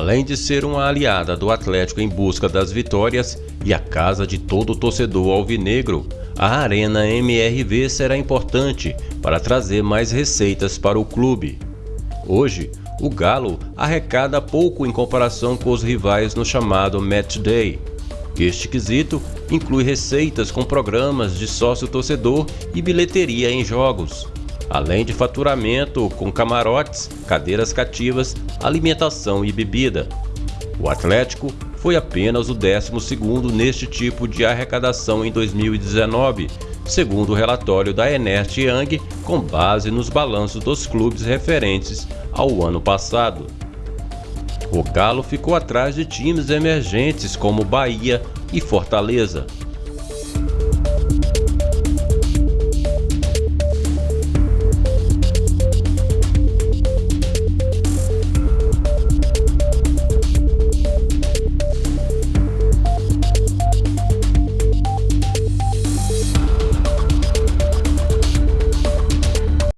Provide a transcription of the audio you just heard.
Além de ser uma aliada do Atlético em busca das vitórias e a casa de todo torcedor alvinegro, a Arena MRV será importante para trazer mais receitas para o clube. Hoje, o Galo arrecada pouco em comparação com os rivais no chamado Match Day. Este quesito inclui receitas com programas de sócio-torcedor e bilheteria em jogos, além de faturamento com camarotes, cadeiras cativas, alimentação e bebida. O Atlético foi apenas o 12º neste tipo de arrecadação em 2019, segundo o relatório da Ernest Young, com base nos balanços dos clubes referentes ao ano passado. O Galo ficou atrás de times emergentes como Bahia e Fortaleza.